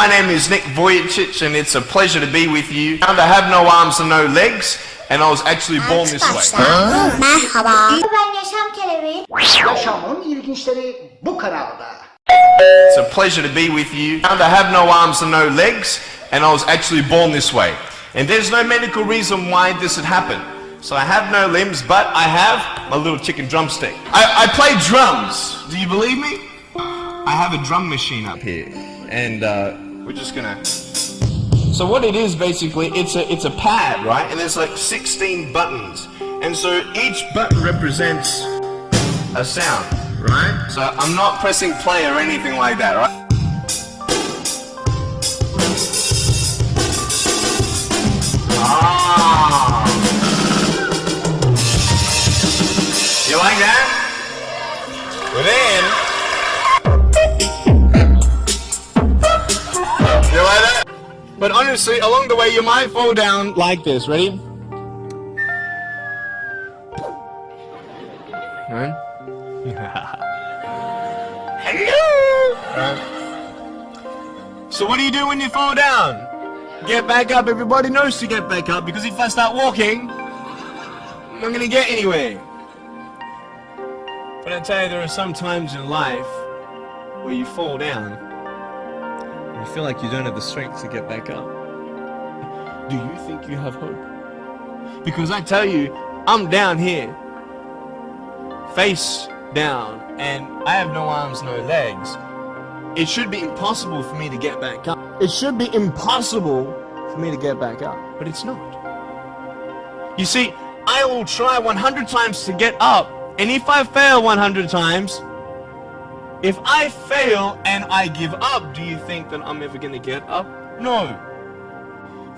my name is Nick Vujicic and it's a pleasure to be with you. I have no arms and no legs and I was actually born this way. Merhaba. Ben Yaşam Kelebeği. Yaşamın ilginçleri bu kanalda. It's a pleasure to be with you. And I have no arms and no legs and I was actually born this way. And there's no medical reason why this had happened. So I have no limbs, but I have my little chicken drumstick. I, I play drums. Do you believe me? I have a drum machine up here, and uh, we're just gonna. So what it is basically, it's a it's a pad, right? And there's like 16 buttons, and so each button represents a sound, right? So I'm not pressing play or anything like that, right? Ah. You like that? Well then. But honestly, along the way you might fall down like this. Ready? Right? Hello! Right. So what do you do when you fall down? Get back up. Everybody knows to get back up because if I start walking, I'm not gonna get anywhere. But I tell you, there are some times in life where you fall down you feel like you don't have the strength to get back up. Do you think you have hope? Because I tell you, I'm down here, face down, and I have no arms, no legs. It should be impossible for me to get back up. It should be impossible for me to get back up, but it's not. You see, I will try 100 times to get up, and if I fail 100 times, if I fail and I give up, do you think that I'm ever going to get up? No.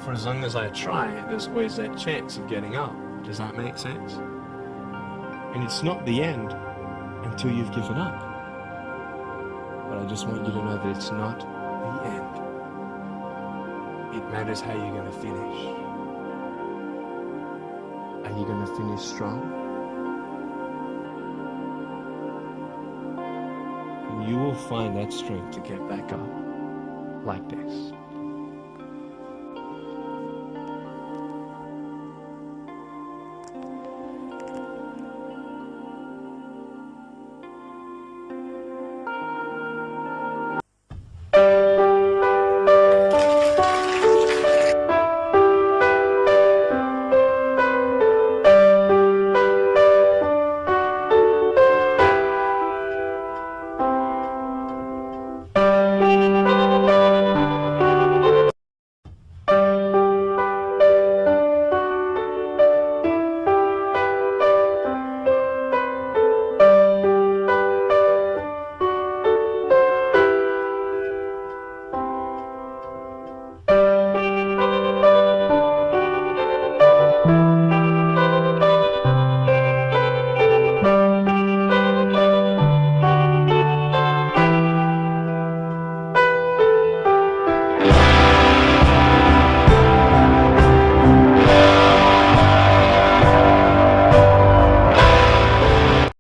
For as long as I try, there's always that chance of getting up. Does that make sense? And it's not the end until you've given up. But I just want you to know that it's not the end. It matters how you're going to finish. Are you going to finish strong? You will find that strength to get back up like this.